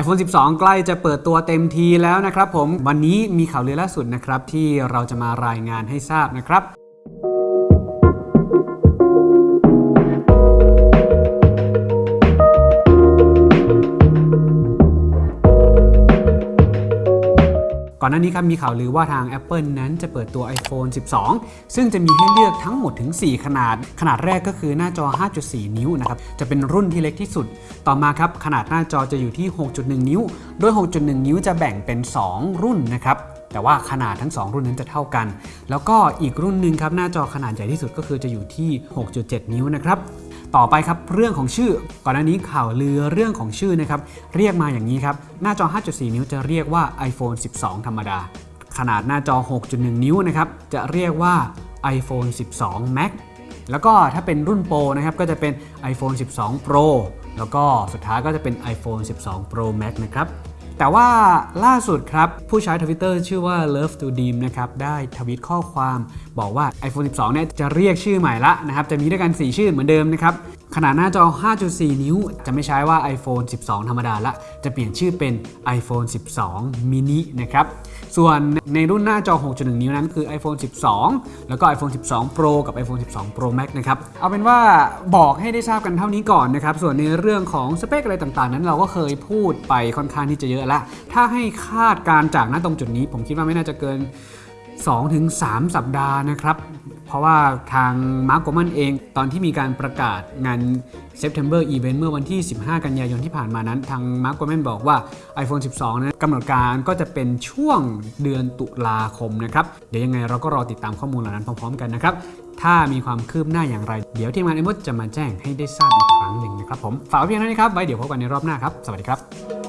iPhone 12 ใกล้จะเปิดตัวเต็มทีแล้วนะครับผมวันนี้มีข่าวลือล่าสุดนะครับที่เราจะมารายงานให้ทราบนะครับ ก่อนหน้านี้ครับมีข่าวลือว่าทาง Apple นั้นจะเปิดตัว iPhone 12 ซึ่งจะมีให้เลือกทั้งหมดถึง 4 ขนาด ขนาดแรกก็คือหน้าจอ 5.4 นิ้วนะครับ จะเป็นรุ่นที่เล็กที่สุด ต่อมาครับขนาดหน้าจอจะอยู่ที่ 6.1 นิ้ว โดย 6.1 นิ้วจะแบ่งเป็น 2 รุ่นนะครับแต่ว่าขนาดทั้ง 2 รุ่นนั้นจะเท่ากัน แล้วก็อีกรุ่นหนึ่งครับหน้าจอขนาดใหญ่ที่สุดก็คือจะอยู่ที่ 6.7 นิ้วนะครับ ต่อไปครับเรื่องของชื่อ ก่อนหน้านี้ข่าวลือเรื่องของชื่อนะครับเรียกมาอย่างนี้ครับหน้าจอ 5.4 นิ้วจะเรียกว่า iPhone 12 ธรรมดา ขนาดหน้าจอ 6.1 นิ้วนะครับจะเรียกว่า iPhone 12 Max แล้วก็ถ้าเป็นรุ่นโปรนะครับก็จะเป็น iPhone 12 Pro แล้วก็สุดท้ายก็จะเป็น iPhone 12 Pro Max นะครับ แต่ว่าล่าสุดครับ ผู้ใช้ทวิตเตอร์ชื่อว่า Love to Deem นะครับ ได้ทวิตข้อความ บอกว่า iPhone 12 เนี่ยจะเรียกชื่อใหม่ละนะครับ จะมีด้วยกัน 4 ชื่อเหมือนเดิมนะครับ ขนาดหน้าจอ 5.4 นิ้ว จะไม่ใช้ว่า iPhone 12 ธรรมดาละ จะเปลี่ยนชื่อเป็น iPhone 12 mini นะครับ ส่วนในรุ่นหน้าจอ 6.1 นิ้วนั้นคือ iPhone 12 แล้วก็ iPhone 12 Pro กับ iPhone 12 Pro Max นะครับ เอาเป็นว่าบอกให้ได้ทราบกันเท่านี้ก่อนนะครับ ส่วนในเรื่องของสเปคอะไรต่างๆ นั้นเราก็เคยพูดไปค่อนข้างที่จะเยอะล้วถ้าให้คาดการจากณตรงจุดนี้ ผมคิดว่าไม่น่าจะเกิน 2-3 สัปดาห์นะครับ เพราะว่าทางมาร์กโกมันเอง ตอนที่มีการประกาศงาน September Event เมื่อวันที่ 15 กันยายนที่ผ่านมานั้น ทางมาร์กโกมันบอกว่า iPhone 12 นั้นกำหนดการก็จะเป็นช่วงเดือนตุลาคมนะครับ เดี๋ยวยังไงเราก็รอติดตามข้อมูลเหล่านั้นพร้อมๆกันนะครับ ถ้ามีความคืบหน้าอย่างไร เดี๋ยวทีมงานเอ็มจะมาแจ้งให้ได้ทราบอีกครั้งหนึ่งนะครับผม ฝากเพียงเท่านี้ครับ ไว้เดี๋ยวพบกันในรอบหน้าครับ สวัสดีครับ